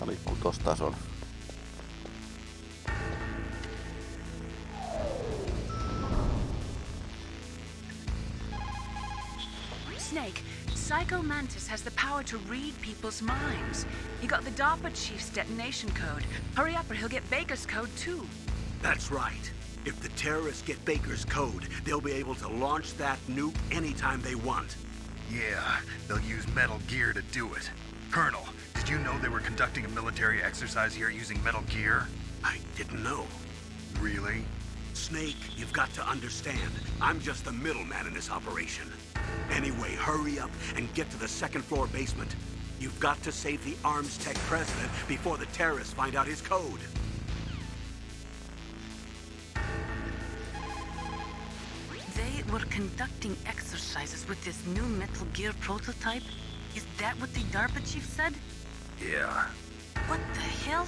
Tää liikkuu tossa tason. Snake, Psycho Mantis has the power to read people's minds. He got the DARPA chief's detonation code. Hurry up or he'll get Baker's code too. That's right. If the terrorists get Baker's code, they'll be able to launch that nuke anytime they want. Yeah, they'll use Metal Gear to do it. Colonel, did you know they were conducting a military exercise here using Metal Gear? I didn't know. Really? Snake, you've got to understand. I'm just the middleman in this operation. Anyway, hurry up and get to the second floor basement. You've got to save the Arms Tech president before the terrorists find out his code. They were conducting exercises with this new Metal Gear prototype? Is that what the DARPA chief said? Yeah. What the hell?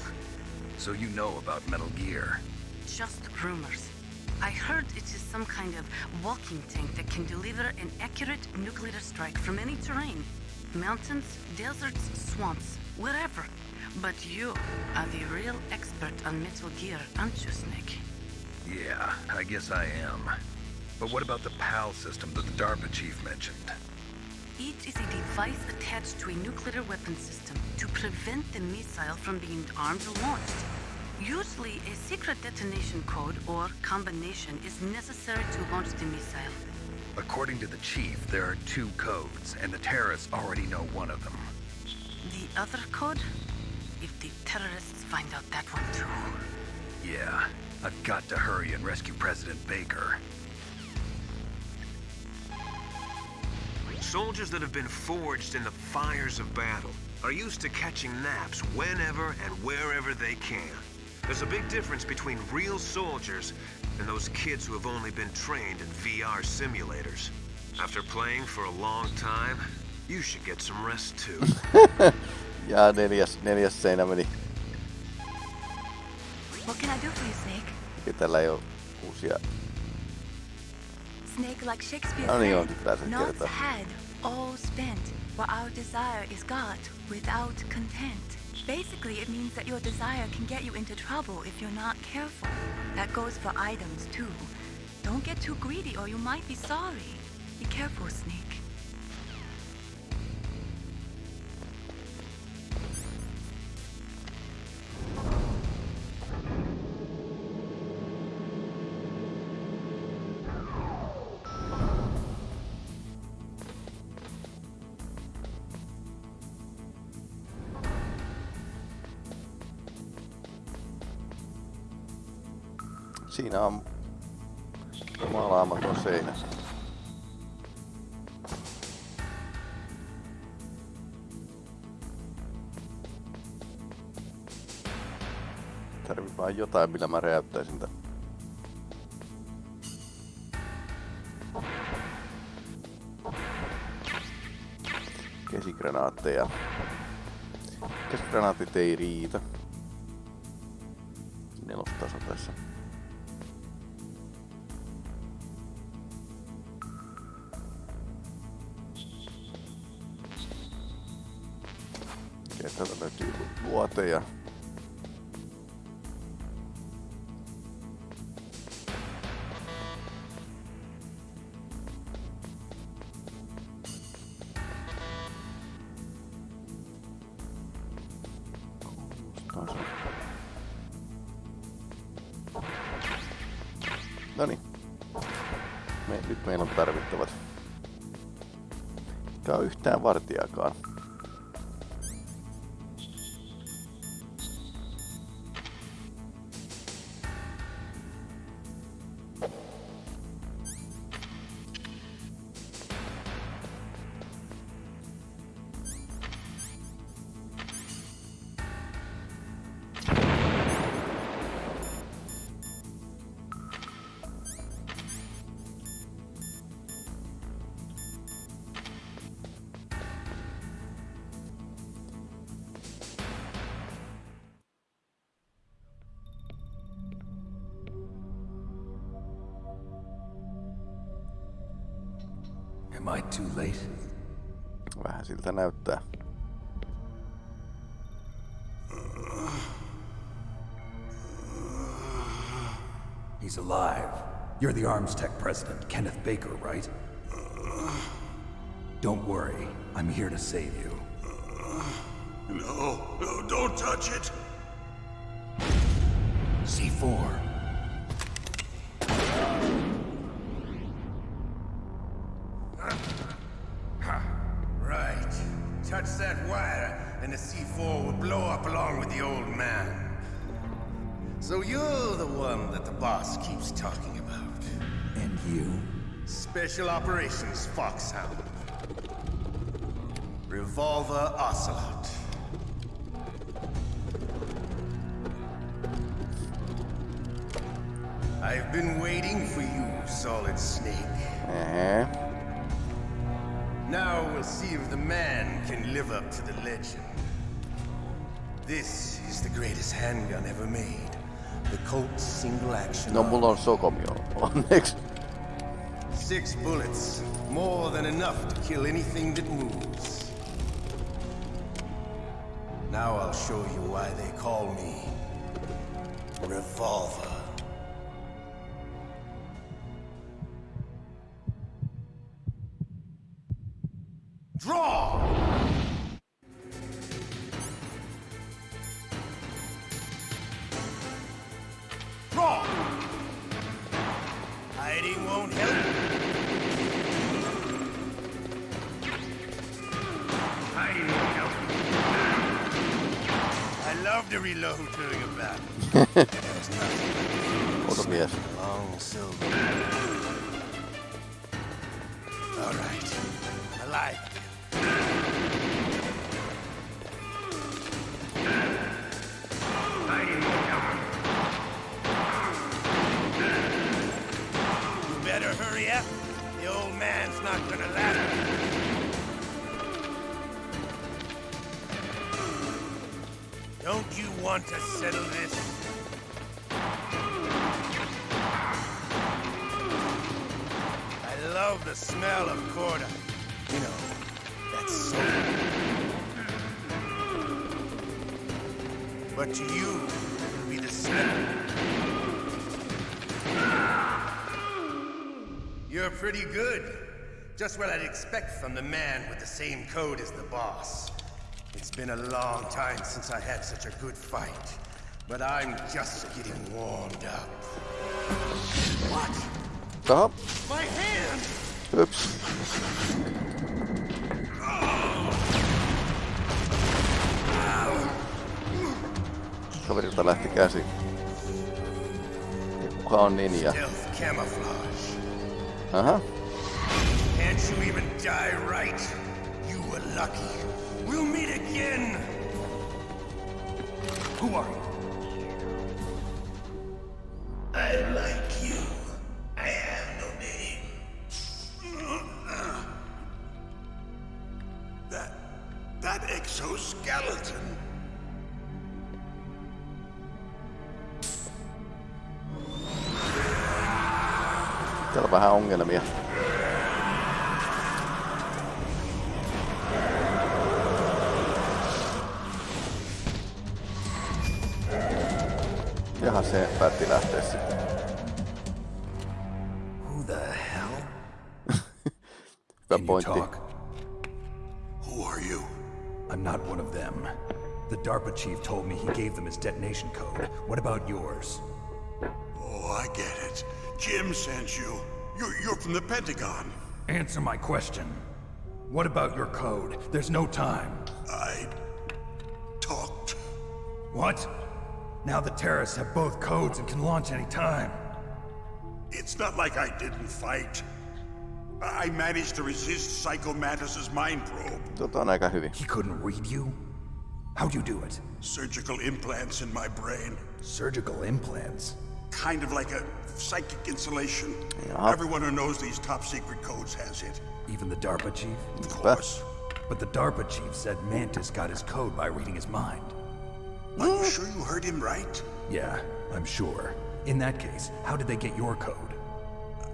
So you know about Metal Gear. Just rumors. I heard it is some kind of walking tank that can deliver an accurate nuclear strike from any terrain. Mountains, deserts, swamps, wherever. But you are the real expert on Metal Gear, aren't you, Snake? Yeah, I guess I am. But what about the PAL system that the DARPA chief mentioned? It is a device attached to a nuclear weapon system to prevent the missile from being armed or launched. Usually, a secret detonation code or combination is necessary to launch the missile. According to the chief, there are two codes, and the terrorists already know one of them. The other code? If the terrorists find out that one too. Yeah, I've got to hurry and rescue President Baker. Soldiers that have been forged in the fires of battle are used to catching naps whenever and wherever they can. There's a big difference between real soldiers and those kids who have only been trained in VR simulators. After playing for a long time, you should get some rest too. Ja neljäs, neljäs seinä meni. What can I do for you, Snake? Ja tällä ei ole uusia... Snake, like Shakespeare No niin, said, pääsen not had, all spent, while our desire is got without content. Basically, it means that your desire can get you into trouble if you're not careful. That goes for items, too. Don't get too greedy or you might be sorry. Be careful, Snake. Siinä on maalaamaton seinä. Tarvii vaan jotain, millä mä räjäyttäisin tän. Käsigranaatteja. Käsigranaatit ei riitä. Nelostaso tässä. Täältä löytyy luoteja. Nyt meillä on tarvittavat. Yhtään vartijakaan. Am I too late? Vähän siltä näyttää. He's alive. You're the Arms Tech president, Kenneth Baker, right? Don't worry. I'm here to save you. No, no, don't touch it! C4, Special Operations Foxhound. Revolver Ocelot. I've been waiting for you, Solid Snake. Uh-huh. Now we'll see if the man can live up to the legend. This is the greatest handgun ever made. The Colt Single Action. No, mulla on Sokomio. Six bullets. More than enough to kill anything that moves. Now I'll show you why they call me Revolver. You better hurry up. The old man's not gonna last. Don't you want to settle this? Love the smell of Corda. You know, that's so. But to you, it'll be the smell. You're pretty good. Just what I'd expect from the man with the same code as the boss. It's been a long time since I had such a good fight. But I'm just getting warmed up. What? Stop. My hand! Ups. Kaverilta lähti käsi. Ja kuka on ninja? Aha. Can't you even die right? You were lucky. We'll meet again! Who are you? Täällä on vähän ongelmia. Jaha, se päätti lähteä sitten. Who the hell? Hyvä Can you pointti. talk? Who are you? I'm not one of them. The DARPA chief told me he gave them his detonation code. What about yours? Oh, I get it. Jim sent you. You're, you're from the Pentagon. Answer my question. What about your code? There's no time. I talked. What? Now the terrorists have both codes and can launch any time. It's not like I didn't fight. I I managed to resist Psycho Mantis's mind probe. Tota on aika hyvin. He couldn't read you? How'd you do it? Surgical implants in my brain. Surgical implants? Kind of like a psychic insulation. Yeah. Everyone who knows these top secret codes has it. Even the DARPA chief? Of course. But the DARPA chief said Mantis got his code by reading his mind. Are you sure you heard him right? Yeah, I'm sure. In that case, how did they get your code?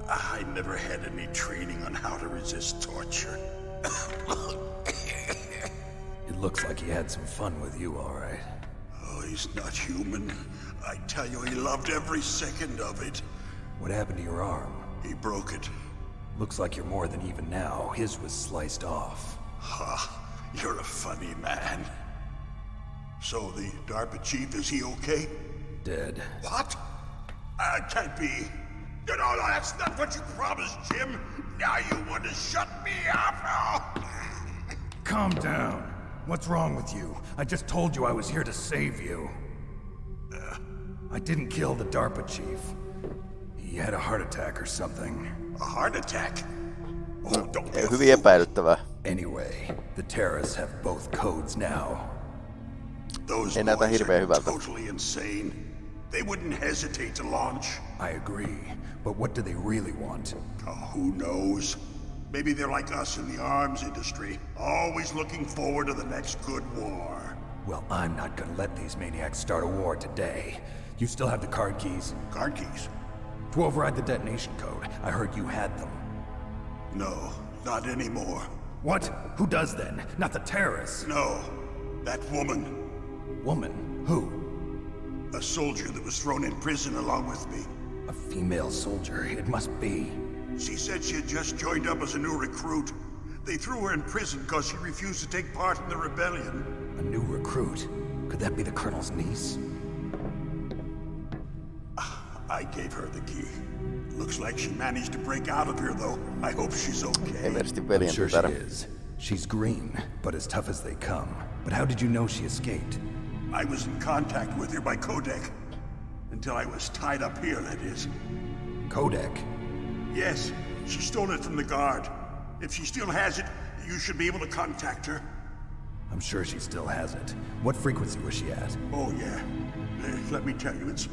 I never had any training on how to resist torture. It looks like he had some fun with you, all right. Oh, he's not human. I tell you, he loved every second of it. What happened to your arm? He broke it. Looks like you're more than even now. His was sliced off. Ha, you're a funny man. So the DARPA chief, is he okay? Dead. What? That can't be. You know, that's not what you promised, Jim. Now you want to shut me up? Calm down. What's wrong with you? I just told you I was here to save you. I didn't kill the DARPA chief. He had a heart attack or something. A heart attack? Oh, don't be a Hyvin epäilyttävää. Anyway, the terrorists have both codes now. Those Ei näytä boys hirveän are hyvältä. totally insane. They wouldn't hesitate to launch. I agree, but what do they really want? Oh, who knows? Maybe they're like us in the arms industry, always looking forward to the next good war. Well, I'm not gonna let these maniacs start a war today. You still have the card keys? Card keys? To override the detonation code. I heard you had them. No, not anymore. What? Who does then? Not the terrorists. No, that woman, Woman? Who? a soldier that was thrown in prison along with me. A female soldier. It must be. She said she had just joined up as a new recruit. They threw her in prison because she refused to take part in the rebellion. A new recruit. Could that be the Colonel's niece? I gave her the key. Looks like she managed to break out of here, though. I hope she's okay. merkitsi I'm veljen sure she is. She's green, but as tough as they come. But how did you know she escaped? I was in contact with her by codec. Until I was tied up here, that is. Codec. Yes, she stole it from the guard. If she still has it, you should be able to contact her. I'm sure she still has it. What frequency was she at? Oh, yeah. Let me tell you, it's.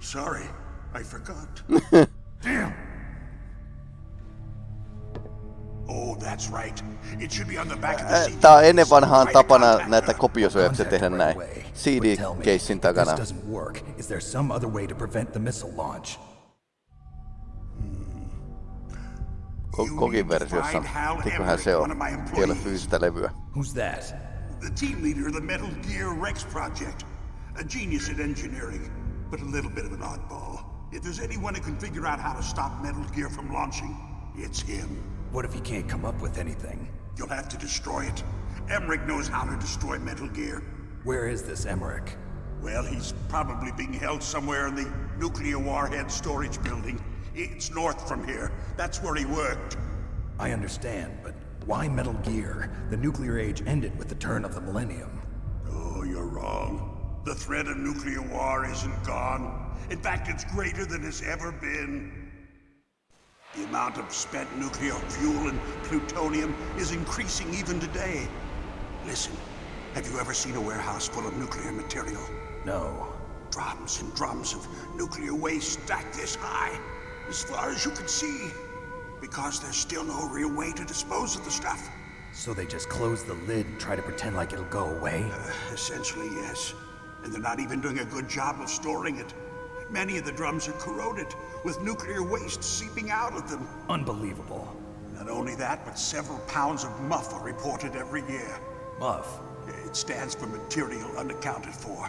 Sorry, I forgot. Damn! Oh, that's right. It should be on the back of the eh, Ä, CD. Tää on ennen vanhaan tapana contact näitä her. kopiosyöksiä tehdä näin. away. But tell me, CD-keissin if takana. This doesn't work. Is there some other way to prevent the missile launch? Hmm. Kokin versiossa. Eiköhän se on. Ei ole fyysistä levyä. Who's that? The team leader of the Metal Gear Rex project. A genius at engineering, but a little bit of an oddball. If there's anyone who can figure out how to stop Metal Gear from launching, it's him. What if he can't come up with anything? You'll have to destroy it. Emmerich knows how to destroy Metal Gear. Where is this Emmerich? Well, he's probably being held somewhere in the nuclear warhead storage building. It's north from here. That's where he worked. I understand, but why Metal Gear? The nuclear age ended with the turn of the millennium. Oh, you're wrong. The threat of nuclear war isn't gone. In fact, it's greater than it's ever been. The amount of spent nuclear fuel and plutonium is increasing even today. Listen, have you ever seen a warehouse full of nuclear material? No. Drums and drums of nuclear waste stacked this high, as far as you can see. Because there's still no real way to dispose of the stuff. So they just close the lid and try to pretend like it'll go away? Uh, essentially, yes. And they're not even doing a good job of storing it. Many of the drums are corroded, with nuclear waste seeping out of them. Unbelievable. Not only that, but several pounds of MUF are reported every year. MUF. It stands for material unaccounted for.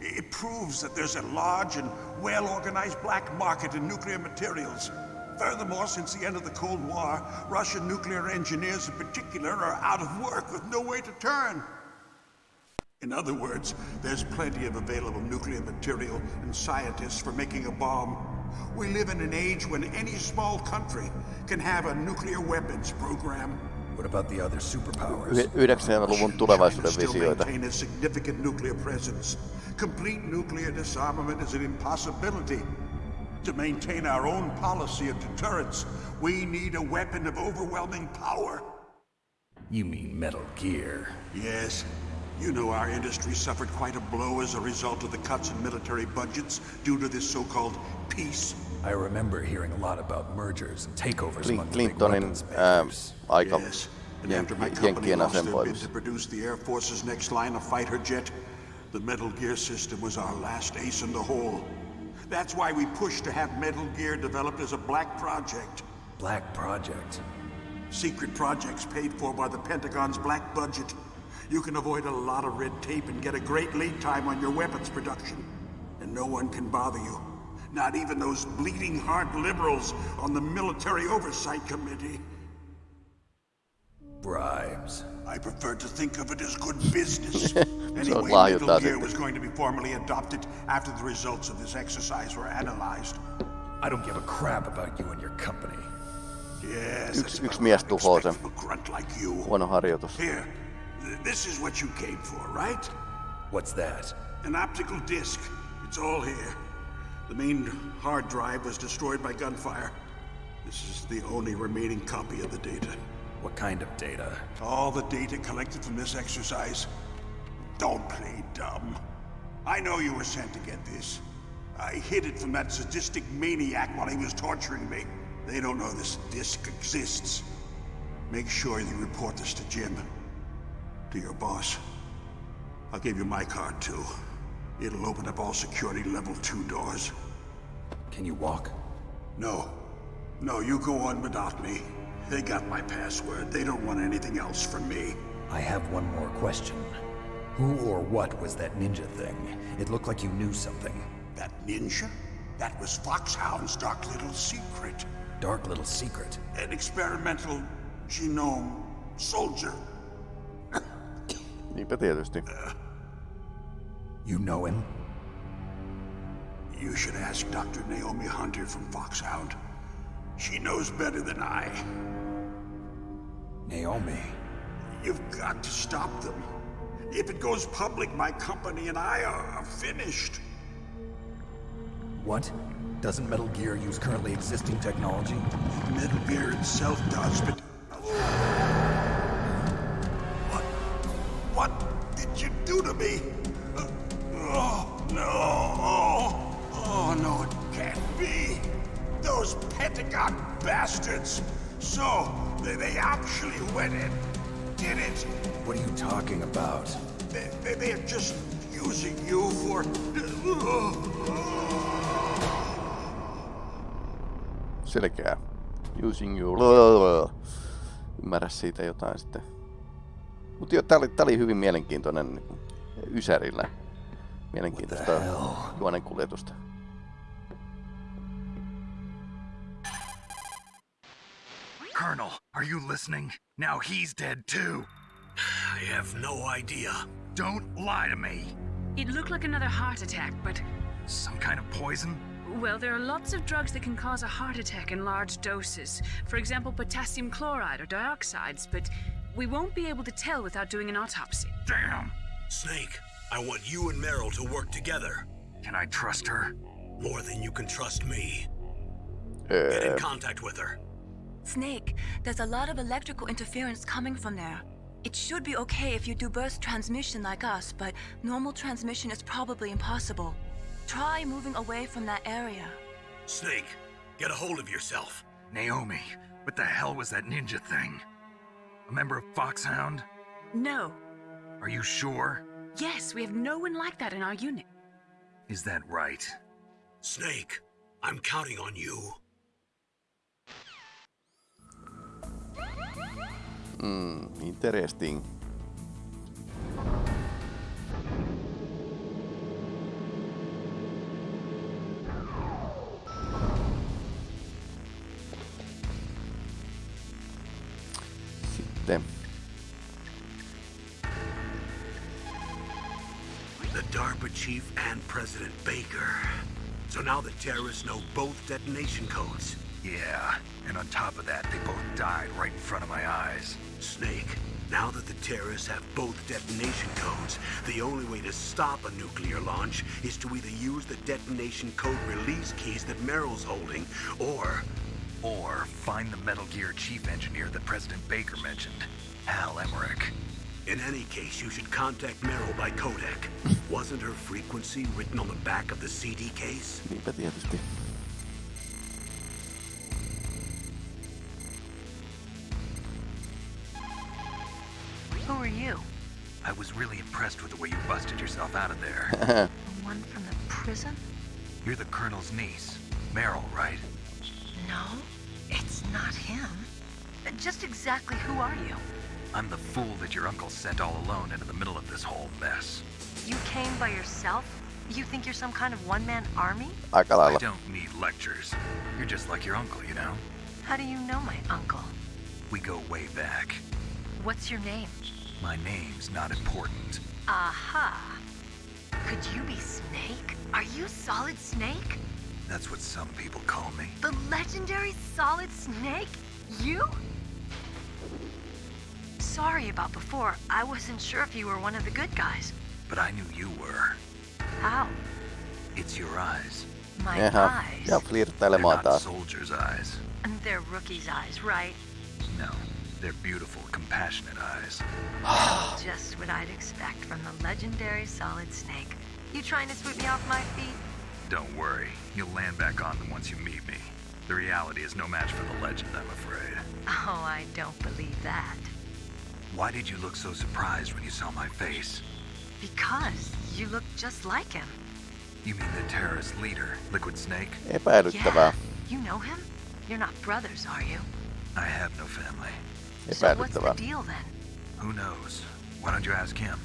It proves that there's a large and well-organized black market in nuclear materials. Furthermore, since the end of the Cold War, Russian nuclear engineers in particular are out of work with no way to turn. In other words, there's plenty of available nuclear material and scientists for making a bomb. We live in an age when any small country can have a nuclear weapons program. What about the other superpowers? Yh- 90-luvun tulevaisuuden China still visioita. maintain a significant nuclear presence. Complete nuclear disarmament is an impossibility. To maintain our own policy of deterrence, we need a weapon of overwhelming power. You mean Metal Gear. Yes. You know our industry suffered quite a blow as a result of the cuts in military budgets due to this so-called peace. I remember hearing a lot about mergers and takeovers Clin- among the big Clintonin weapons ää, makers. aika Yes. And after my company jenkkien lost their bid to produce the Air Force's next line of fighter jet, the Metal Gear system was our last ace in the hole. That's why we pushed to have Metal Gear developed as a black project. Black Project. Secret projects paid for by the Pentagon's black budget. You can avoid a lot of red tape and get a great lead time on your weapons production. And no one can bother you. Not even those bleeding heart liberals on the Military Oversight Committee. Bribes. I prefer to think of it as good business. Se on anyway, lahjoittaa Metal Gear was going to be formally adopted after the results of this exercise were analyzed. I don't give a crap about you and your company. Yes, Yksi- that's yksi about mies what tuhoaa sen. a grunt like you. Huono harjoitus. Here, th- this is what you came for, right? What's that? An optical disc. It's all here. The main hard drive was destroyed by gunfire. This is the only remaining copy of the data. What kind of data? All the data collected from this exercise. Don't play dumb. I know you were sent to get this. I hid it from that sadistic maniac while he was torturing me. They don't know this disc exists. Make sure you report this to Jim. To your boss. I'll give you my card too. It'll open up all security level 2 doors. Can you walk? No. No, you go on without me. They got my password. They don't want anything else from me. I have one more question. Who or what was that ninja thing? It looked like you knew something. That ninja? That was Foxhound's dark little secret. Dark little secret. An experimental genome soldier. Niinpä tietysti. You know him? You should ask Dr. Naomi Hunter from Foxhound. She knows better than I. Naomi. You've got to stop them. If it goes public, my company and I are finished. What? Doesn't Metal Gear use currently existing technology? Metal Gear itself does, but... did you do to me? Uh, oh, no. Oh, oh, no, it can't be. Those Pentagon bastards. So, they, they actually went and did it. What are you talking about? They, they, they're just using you for... Selkeää. Using you. Ymmärrä siitä jotain sitten. Mutta joo, tää oli, tää oli hyvin mielenkiintoinen niin Ysärillä. Mielenkiintoista juonen kuljetusta. Colonel, are you listening? Now he's dead too. I have no idea. Don't lie to me. It looked like another heart attack, but Some kind of poison? well, there are lots of drugs that can cause a heart attack in large doses. For example, potassium chloride or dioxides, but we won't be able to tell without doing an autopsy. Damn. Snake, I want you and Meryl to work together. Can I trust her? More than you can trust me. Get in uh, contact with her. Snake, there's a lot of electrical interference coming from there. It should be okay if you do burst transmission like us, but normal transmission is probably impossible. Try moving away from that area. Snake, get a hold of yourself. Naomi, what the hell was that ninja thing? A member of Foxhound? No. Are you sure? Yes, we have no one like that in our unit. Is that right? Snake, I'm counting on you. Hmm, interesting. President Baker. So now the terrorists know both detonation codes. Yeah, and on top of that, they both died right in front of my eyes. Snake, now that the terrorists have both detonation codes, the only way to stop a nuclear launch is to either use the detonation code release keys that Meryl's holding, or Or find the Metal Gear chief engineer that President Baker mentioned, Hal Emmerich. In any case, you should contact Meryl by codec. Wasn't her frequency written on the back of the CD case? Niinpä tietysti. Who are you? I was really impressed with the way you busted yourself out of there. The one from the prison? You're the Colonel's niece, Meryl, right? No, it's not him. Just exactly who are you? I'm the fool that your uncle sent all alone into the middle of this whole mess. You came by yourself? You think you're some kind of one-man army? I don't need lectures. You're just like your uncle, you know? How do you know my uncle? We go way back. What's your name? My name's not important. Aha. Could you be Snake? Are you Solid Snake? That's what some people call me. The legendary Solid Snake? You? Sorry about before. I wasn't sure if you were one of the good guys. But I knew you were. How? It's your eyes. My Jaha. eyes. Ja They're flirttailemaan not taas. soldiers' eyes. And they're rookie's eyes, right? No, they're beautiful, compassionate eyes. Just what I'd expect from the legendary Solid Snake. You trying to sweep me off my feet? Don't worry, you'll land back on them once you meet me. The reality is no match for the legend, I'm afraid. Oh, I don't believe that. Why did you look so surprised when you saw my face? Because you look just like him. You mean the terrorist leader, Liquid Snake? Epäilyttävää. You know him? You're not brothers, are you? I have no family. So what's the Epäilyttävää. deal then? Who knows? Why don't you ask him?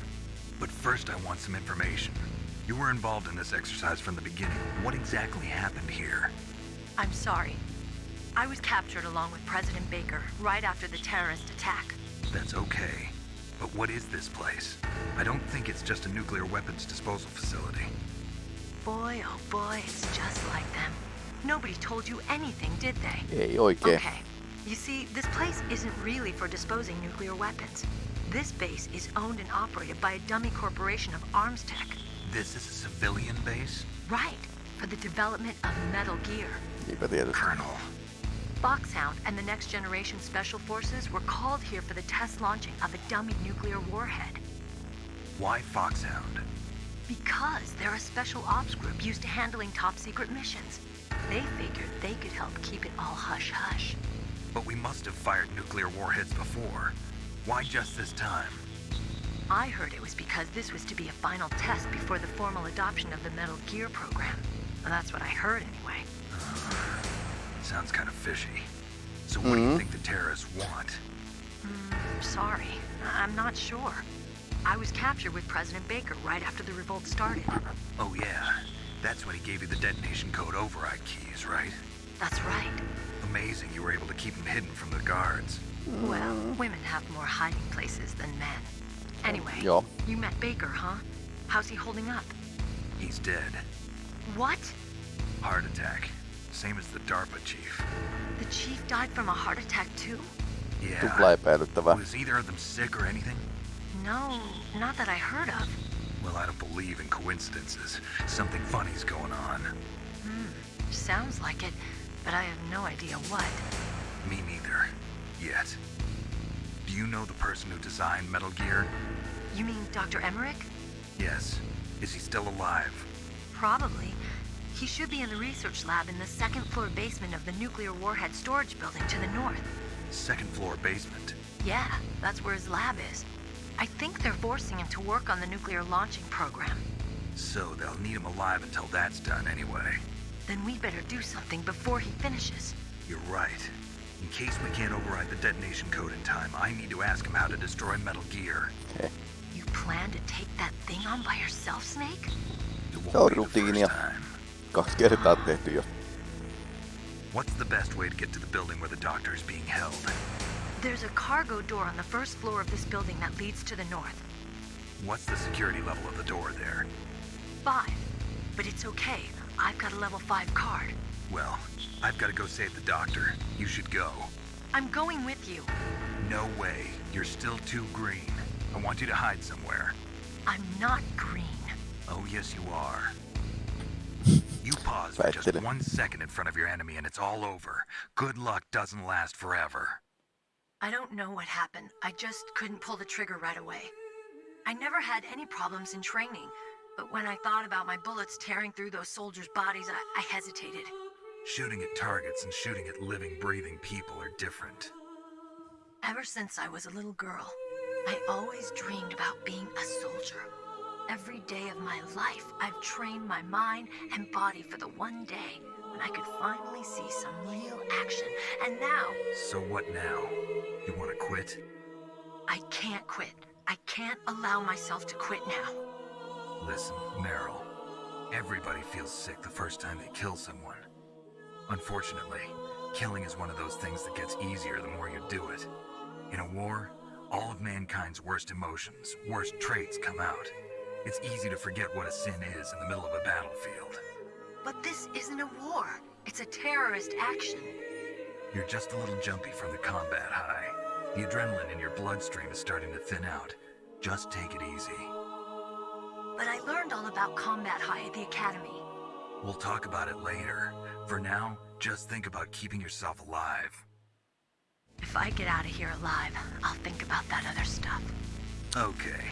But first, I want some information. You were involved in this exercise from the beginning. What exactly happened here? I'm sorry. I was captured along with President Baker right after the terrorist attack. That's okay. But what is this place? I don't think it's just a nuclear weapons disposal facility. Boy, oh boy, it's just like them. Nobody told you anything, did they? Ei oikein. Okay. You see, this place isn't really for disposing nuclear weapons. This base is owned and operated by a dummy corporation of arms tech. This is a civilian base? Right, for the development of Metal Gear. Colonel, Foxhound and the Next Generation Special Forces were called here for the test launching of a dummy nuclear warhead. why Foxhound? Because they're a special ops group used to handling top secret missions. They figured they could help keep it all hush hush. But we must have fired nuclear warheads before. Why just this time? I heard it was because this was to be a final test before the formal adoption of the Metal Gear program. Well, that's what I heard anyway. Sounds kind of fishy. So what do you think the terrorists want? Mm, sorry, I- I'm not sure. I was captured with President Baker right after the revolt started. Oh yeah, that's when he gave you the detonation code override keys, right? That's right. Amazing you were able to keep them hidden from the guards. Well, women have more hiding places than men. Anyway, Joo. you met Baker, huh? How's he holding up? He's dead. What? Heart attack. Same as the DARPA chief. The chief died from a heart attack too? Yeah. Tupla epäilyttävää. Was either of them sick or anything? No, not that I heard of. Well, I don't believe in coincidences. Something funny's going on. Hmm, sounds like it, but I have no idea what. Me neither. Yet. Do you know the person who designed Metal Gear? You mean Dr. Emmerich? Yes. Is he still alive? Probably. He should be in the research lab in the second floor basement of the nuclear warhead storage building to the north. Second floor basement. Yeah, that's where his lab is. I think they're forcing him to work on the nuclear launching program. So they'll need him alive until that's done anyway. Then we better do something before he finishes. You're right. In case we can't override the detonation code in time, I need to ask him how to destroy Metal Gear. You plan to take that thing on by yourself, Snake? It won't be the first time. Kaksi kertaa tehty jo. What's the best way to get to the building where the doctor is being held? There's a cargo door on the first floor of this building that leads to the north. What's the security level of the door there? Five. But it's okay. I've got a level five card. Well, I've got to go save the doctor. You should go. I'm going with you. No way. You're still too green. I want you to hide somewhere. I'm not green. Oh, yes, you are. You pause for just one second in front of your enemy and it's all over. Good luck doesn't last forever. I don't know what happened. I just couldn't pull the trigger right away. I never had any problems in training, but when I thought about my bullets tearing through those soldiers' bodies, I, I hesitated. Shooting at targets and shooting at living, breathing people are different. Ever since I was a little girl, I always dreamed about being a soldier. Every day of my life, I've trained my mind and body for the one day when I could finally see some real action. And now, So what now? You want to quit? I can't quit. I can't allow myself to quit now. Listen, Meryl. Everybody feels sick the first time they kill someone. Unfortunately, killing is one of those things that gets easier the more you do it. In a war, all of mankind's worst emotions, worst traits come out. It's easy to forget what a sin is in the middle of a battlefield. But this isn't a war. It's a terrorist action. You're just a little jumpy from the combat high. The adrenaline in your bloodstream is starting to thin out. Just take it easy. But I learned all about combat high at the academy. We'll talk about it later. For now, just think about keeping yourself alive. If I get out of here alive, I'll think about that other stuff. Okay.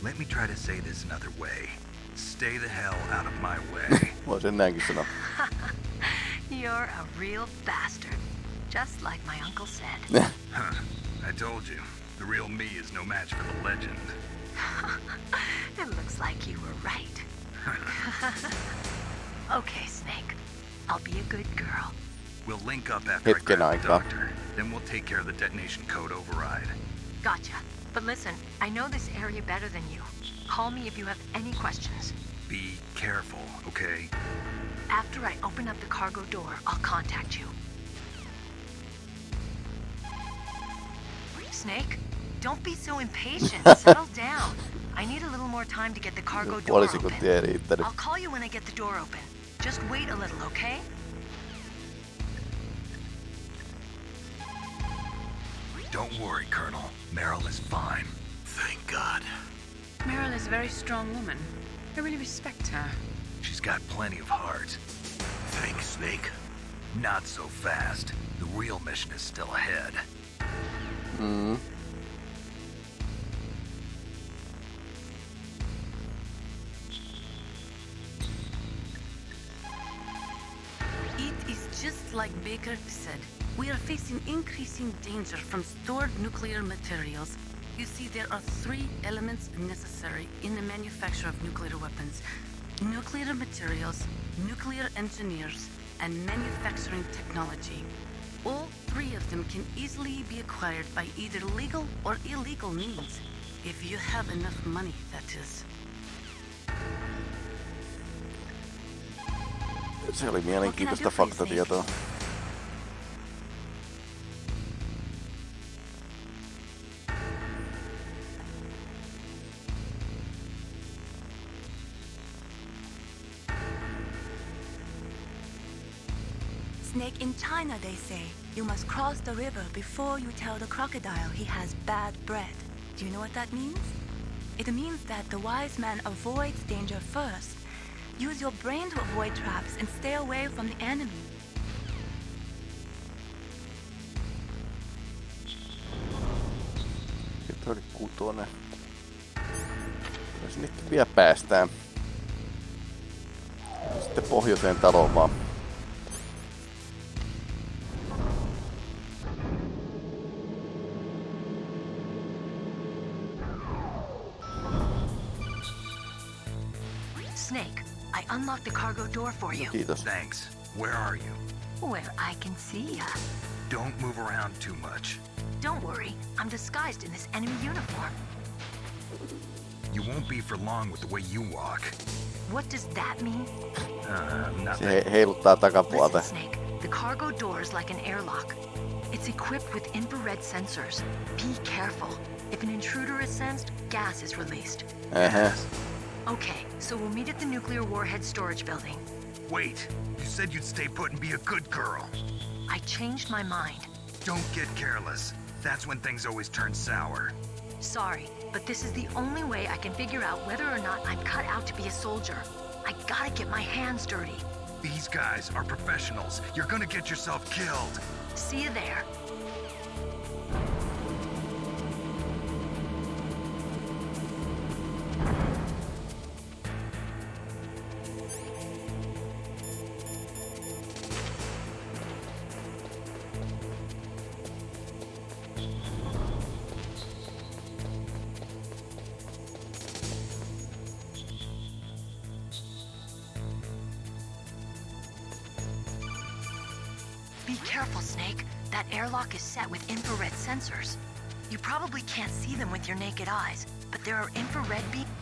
Let me try to say this another way. Stay the hell out of my way. Voi sen näinkin sanoa. You're a real bastard. Just like my uncle said. huh. I told you. The real me is no match for the legend. it looks like you were right. okay, Snake. I'll be a good girl. We'll link up after I Hetken grab the doctor. Then we'll take care of the detonation code override. Gotcha. But listen, I know this area better than you. Call me if you have any questions. Be careful, okay? After I open up the cargo door, I'll contact you. Snake, don't be so impatient. Settle down. I need a little more time to get the cargo door Puoli open. sekuntia ei riittänyt. I'll call you when I get the door open. Just wait a little, okay? Don't worry, Colonel. Meryl is fine. Thank God. Meryl is a very strong woman. I really respect her. She's got plenty of heart. Thanks, Snake. Not so fast. The real mission is still ahead. Mm. It is just like Baker said. We are facing increasing danger from stored nuclear materials. You see, there are three elements necessary in the manufacture of nuclear weapons. Nuclear materials, nuclear engineers, and manufacturing technology. All three of them can easily be acquired by either legal or illegal means. If you have enough money, that is. Se oli mielenkiintoista faktatietoa. They say. You must cross the river before you tell the crocodile he has bad bread. Do you know what that means? It means that the wise man avoids danger first. Use your brain to avoid traps and stay away from the enemy. Oli kutonen. Kyllä sinnekin vielä päästään. Sitten pohjoiseen taloon vaan. Snake, I unlocked the cargo door for you. Kiitos. Thanks. Where are you? Where I can see ya. Don't move around too much. Don't worry, I'm disguised in this enemy uniform. You won't be for long with the way you walk. What does that mean? Uh, Se nothing. he- heiluttaa takapuolta. Listen, Snake, the cargo door is like an airlock. It's equipped with infrared sensors. Be careful. If an intruder is sensed, gas is released. Ähä. Okay, so we'll meet at the nuclear warhead storage building. Wait. You said you'd stay put and be a good girl. I changed my mind. Don't get careless. That's when things always turn sour. Sorry, but this is the only way I can figure out whether or not I'm cut out to be a soldier. I gotta get my hands dirty. These guys are professionals. You're gonna get yourself killed. See you there. Careful, Snake. That airlock is set with infrared sensors. You probably can't see them with your naked eyes, but there are infrared beams.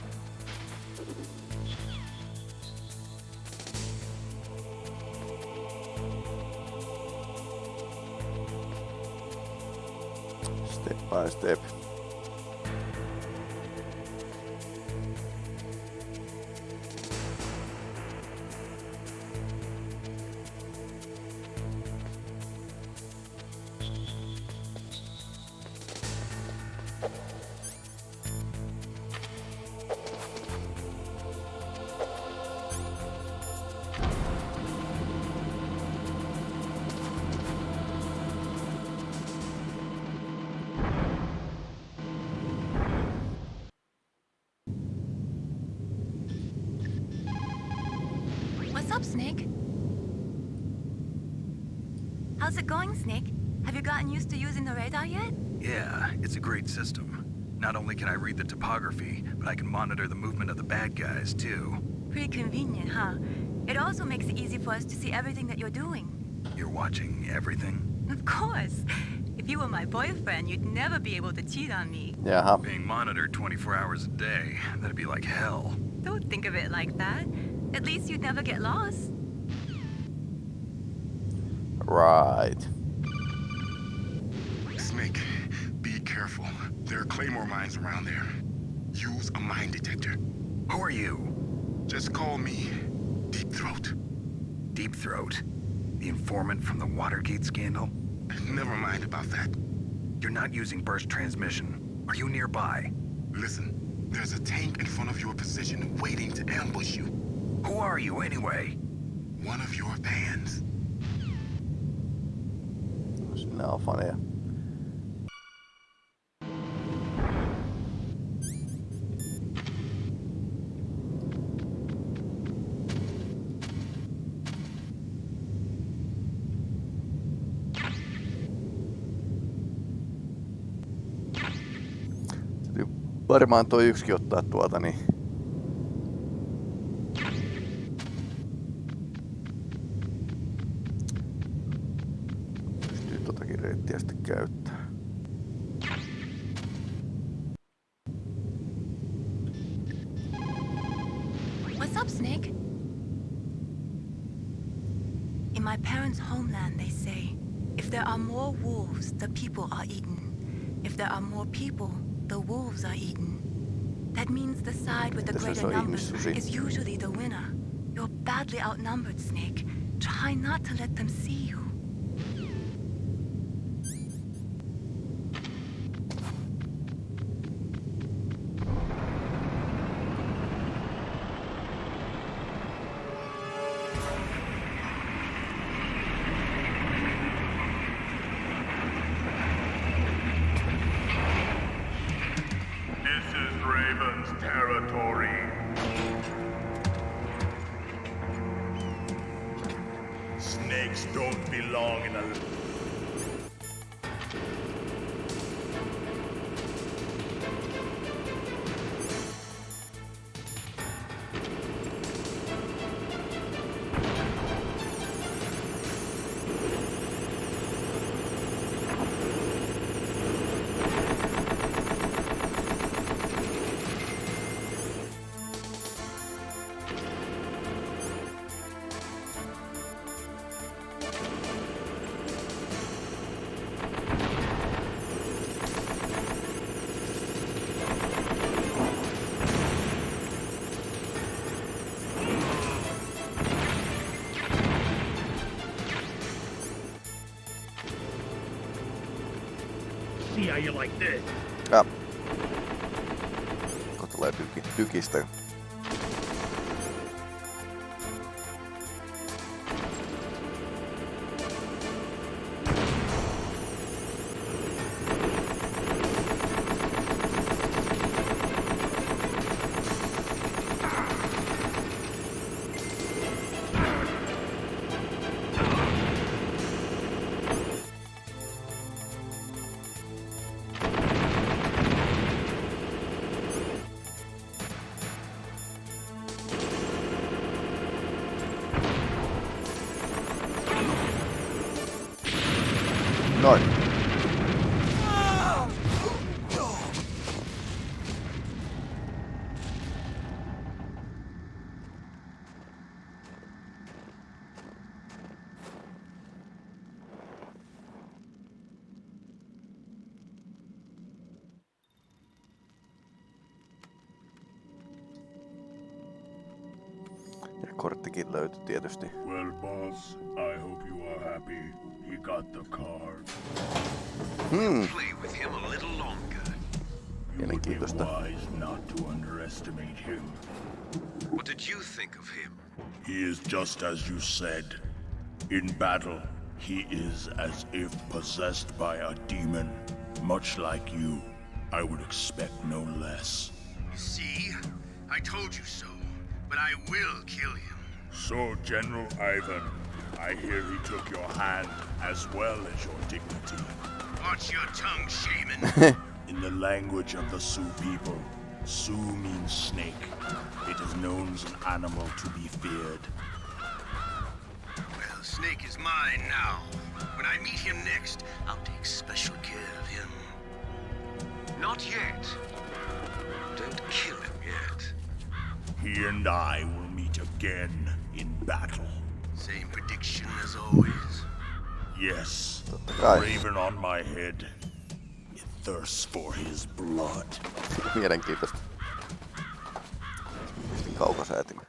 How's it going, Snake? Have you gotten used to using the radar yet? Yeah, it's a great system. Not only can I read the topography, but I can monitor the movement of the bad guys, too. Pretty convenient, huh? It also makes it easy for us to see everything that you're doing. You're watching everything? Of course. If you were my boyfriend, you'd never be able to cheat on me. Jaha. Being monitored 24 hours a day, that'd be like hell. Don't think of it like that. At least you'd never get lost. Right. Snake, be careful. There are claymore mines around there. Use a mine detector. Who are you? Just call me Deep Throat. Deep Throat? The informant from the Watergate scandal? Never mind about that. You're not using burst transmission. Are you nearby? Listen, there's a tank in front of your position waiting to ambush you. Who are you, anyway? One of your fans. några fan är. Varmaan toi yksi ottaa tuota, niin territory. Snakes don't belong in a... Bilquistan. Löytyi. Well, boss, I hope you are happy. He got the card. Hmm. Play with him a little longer. You would be wise not to underestimate him. What did you think of him? He is just as you said. In battle, he is as if possessed by a demon. Much like you, I would expect no less. See? I told you so. But I will kill him. So, General Ivan, I hear he took your hand as well as your dignity. Watch your tongue, shaman. In the language of the Sioux people, Sioux means snake. It is known as an animal to be feared. well, Snake is mine now. When I meet him next, I'll take special care of him. Not yet. Don't kill him yet. He and I will meet again in battle. Same prediction as always. Yes, Totta the kai. raven on my head. It thirsts for his blood. Mielenkiintoista. Kaukosäätimen.